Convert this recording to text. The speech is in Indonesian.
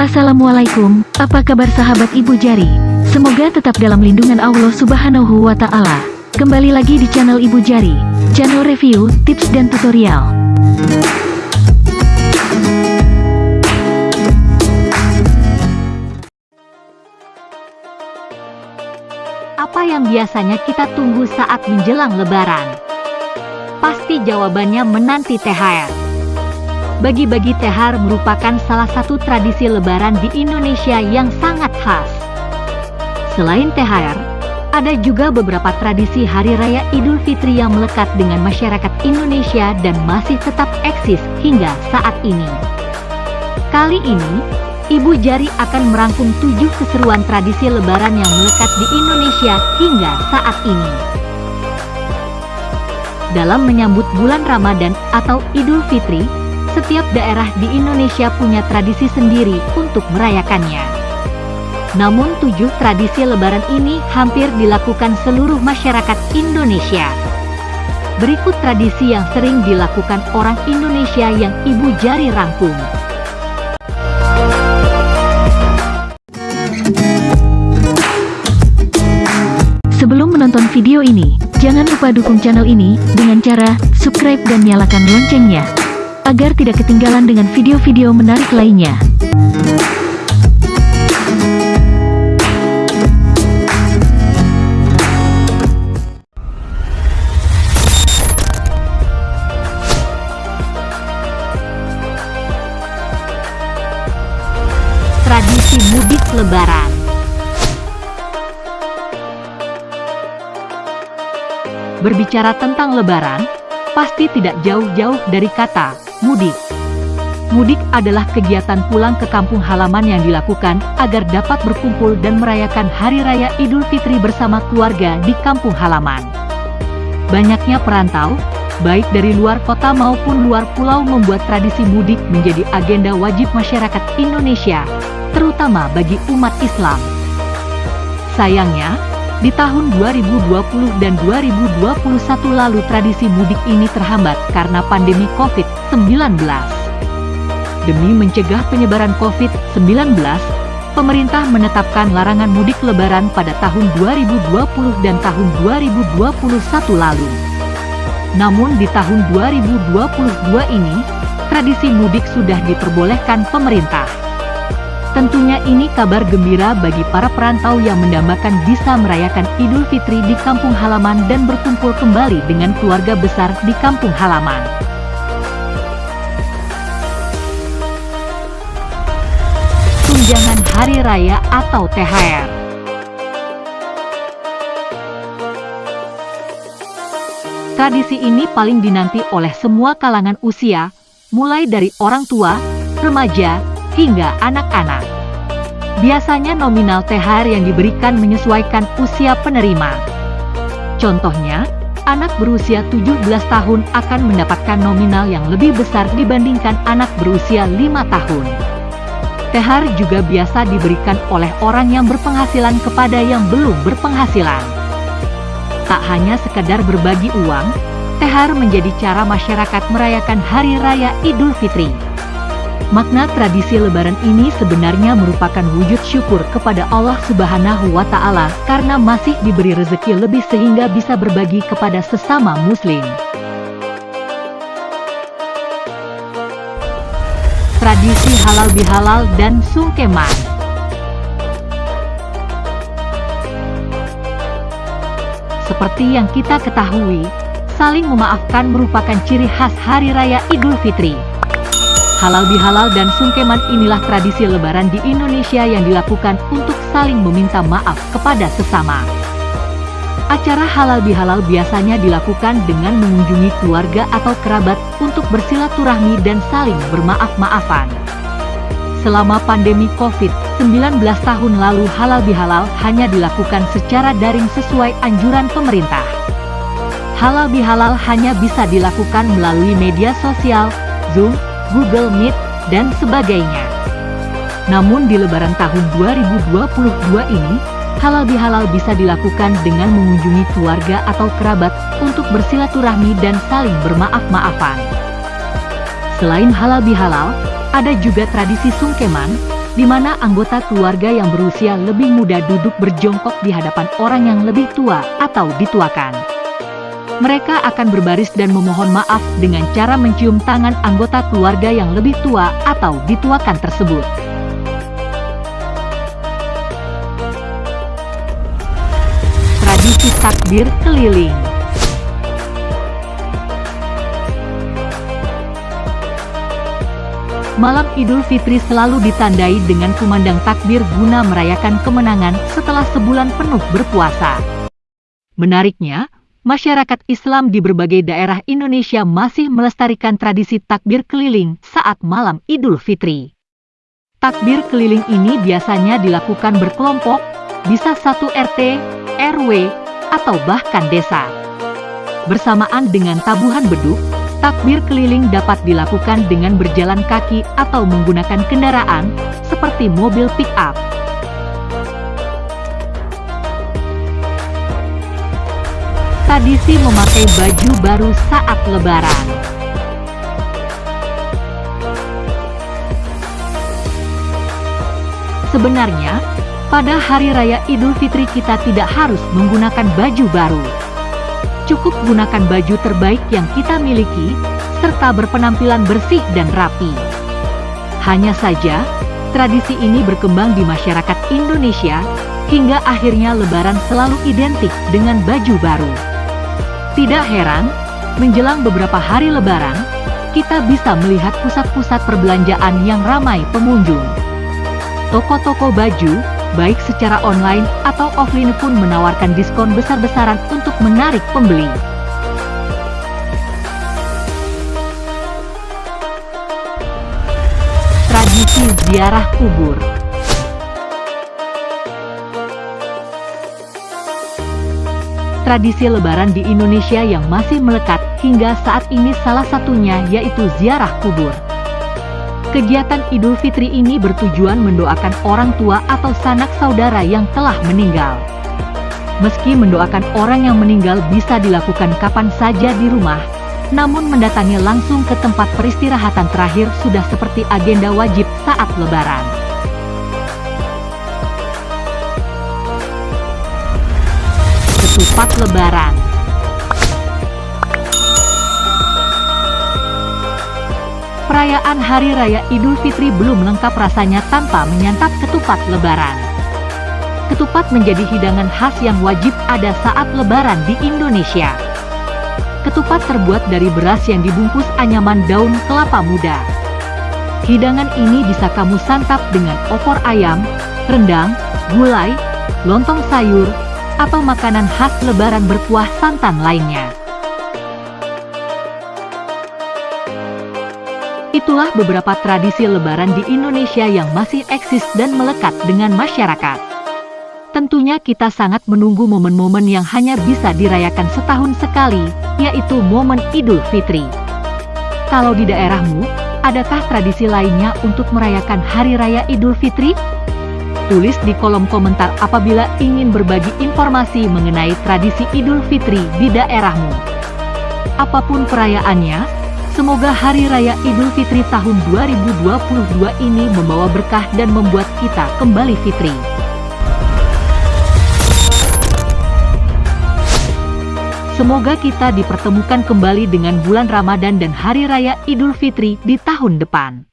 Assalamualaikum, apa kabar sahabat Ibu Jari? Semoga tetap dalam lindungan Allah Subhanahu wa Ta'ala. Kembali lagi di channel Ibu Jari, channel review, tips, dan tutorial. Apa yang biasanya kita tunggu saat menjelang lebaran? Pasti jawabannya menanti THR. Bagi-bagi THR merupakan salah satu tradisi lebaran di Indonesia yang sangat khas. Selain THR, ada juga beberapa tradisi Hari Raya Idul Fitri yang melekat dengan masyarakat Indonesia dan masih tetap eksis hingga saat ini. Kali ini, Ibu Jari akan merangkum tujuh keseruan tradisi lebaran yang melekat di Indonesia hingga saat ini. Dalam menyambut bulan Ramadan atau Idul Fitri, setiap daerah di Indonesia punya tradisi sendiri untuk merayakannya. Namun tujuh tradisi lebaran ini hampir dilakukan seluruh masyarakat Indonesia. Berikut tradisi yang sering dilakukan orang Indonesia yang Ibu Jari rangkum. Sebelum menonton video ini, jangan lupa dukung channel ini dengan cara subscribe dan nyalakan loncengnya, agar tidak ketinggalan dengan video-video menarik lainnya. Tradisi mudik lebaran Berbicara tentang lebaran, pasti tidak jauh-jauh dari kata mudik. Mudik adalah kegiatan pulang ke kampung halaman yang dilakukan agar dapat berkumpul dan merayakan Hari Raya Idul Fitri bersama keluarga di kampung halaman. Banyaknya perantau, baik dari luar kota maupun luar pulau membuat tradisi mudik menjadi agenda wajib masyarakat Indonesia, terutama bagi umat Islam. Sayangnya, di tahun 2020 dan 2021 lalu tradisi mudik ini terhambat karena pandemi COVID-19. Demi mencegah penyebaran COVID-19, pemerintah menetapkan larangan mudik lebaran pada tahun 2020 dan tahun 2021 lalu. Namun di tahun 2022 ini, tradisi mudik sudah diperbolehkan pemerintah. Tentunya ini kabar gembira bagi para perantau yang mendambakan bisa merayakan Idul Fitri di kampung halaman dan berkumpul kembali dengan keluarga besar di kampung halaman. Tunjangan Hari Raya atau THR Tradisi ini paling dinanti oleh semua kalangan usia, mulai dari orang tua, remaja, hingga anak-anak. Biasanya nominal THR yang diberikan menyesuaikan usia penerima. Contohnya, anak berusia 17 tahun akan mendapatkan nominal yang lebih besar dibandingkan anak berusia 5 tahun. THR juga biasa diberikan oleh orang yang berpenghasilan kepada yang belum berpenghasilan. Tak hanya sekadar berbagi uang, THR menjadi cara masyarakat merayakan Hari Raya Idul Fitri. Makna tradisi lebaran ini sebenarnya merupakan wujud syukur kepada Allah Subhanahu wa Ta'ala karena masih diberi rezeki lebih sehingga bisa berbagi kepada sesama Muslim. Tradisi halal bihalal dan sungkeman Seperti yang kita ketahui, saling memaafkan merupakan ciri khas Hari Raya Idul Fitri. Halal bihalal dan sungkeman inilah tradisi lebaran di Indonesia yang dilakukan untuk saling meminta maaf kepada sesama. Acara halal bihalal biasanya dilakukan dengan mengunjungi keluarga atau kerabat untuk bersilaturahmi dan saling bermaaf-maafan. Selama pandemi COVID-19 tahun lalu halal bihalal hanya dilakukan secara daring sesuai anjuran pemerintah. Halal bihalal hanya bisa dilakukan melalui media sosial, Zoom, Google Meet, dan sebagainya. Namun di lebaran tahun 2022 ini, halal bihalal bisa dilakukan dengan mengunjungi keluarga atau kerabat untuk bersilaturahmi dan saling bermaaf-maafan. Selain halal bihalal, ada juga tradisi sungkeman, di mana anggota keluarga yang berusia lebih muda duduk berjongkok di hadapan orang yang lebih tua atau dituakan. Mereka akan berbaris dan memohon maaf dengan cara mencium tangan anggota keluarga yang lebih tua atau dituakan tersebut. Tradisi takbir keliling Malam Idul Fitri selalu ditandai dengan kumandang takbir guna merayakan kemenangan setelah sebulan penuh berpuasa. Menariknya, masyarakat Islam di berbagai daerah Indonesia masih melestarikan tradisi takbir keliling saat malam Idul Fitri. Takbir keliling ini biasanya dilakukan berkelompok, bisa satu RT, RW, atau bahkan desa. Bersamaan dengan tabuhan beduk, Takbir keliling dapat dilakukan dengan berjalan kaki atau menggunakan kendaraan, seperti mobil pick-up. Tradisi memakai baju baru saat lebaran. Sebenarnya, pada Hari Raya Idul Fitri kita tidak harus menggunakan baju baru cukup gunakan baju terbaik yang kita miliki, serta berpenampilan bersih dan rapi. Hanya saja, tradisi ini berkembang di masyarakat Indonesia, hingga akhirnya lebaran selalu identik dengan baju baru. Tidak heran, menjelang beberapa hari lebaran, kita bisa melihat pusat-pusat perbelanjaan yang ramai pengunjung. Toko-toko baju, baik secara online atau offline pun menawarkan diskon besar-besaran untuk menarik pembeli. Tradisi ziarah kubur Tradisi lebaran di Indonesia yang masih melekat hingga saat ini salah satunya yaitu ziarah kubur. Kegiatan Idul Fitri ini bertujuan mendoakan orang tua atau sanak saudara yang telah meninggal. Meski mendoakan orang yang meninggal bisa dilakukan kapan saja di rumah, namun mendatangi langsung ke tempat peristirahatan terakhir sudah seperti agenda wajib saat lebaran. Ketupat Lebaran Perayaan Hari Raya Idul Fitri belum lengkap rasanya tanpa menyantap ketupat lebaran. Ketupat menjadi hidangan khas yang wajib ada saat lebaran di Indonesia. Ketupat terbuat dari beras yang dibungkus anyaman daun kelapa muda. Hidangan ini bisa kamu santap dengan opor ayam, rendang, gulai, lontong sayur, atau makanan khas lebaran berkuah santan lainnya. Itulah beberapa tradisi lebaran di Indonesia yang masih eksis dan melekat dengan masyarakat. Tentunya kita sangat menunggu momen-momen yang hanya bisa dirayakan setahun sekali, yaitu momen Idul Fitri. Kalau di daerahmu, adakah tradisi lainnya untuk merayakan Hari Raya Idul Fitri? Tulis di kolom komentar apabila ingin berbagi informasi mengenai tradisi Idul Fitri di daerahmu. Apa pun perayaannya, Semoga Hari Raya Idul Fitri tahun 2022 ini membawa berkah dan membuat kita kembali fitri. Semoga kita dipertemukan kembali dengan bulan Ramadan dan Hari Raya Idul Fitri di tahun depan.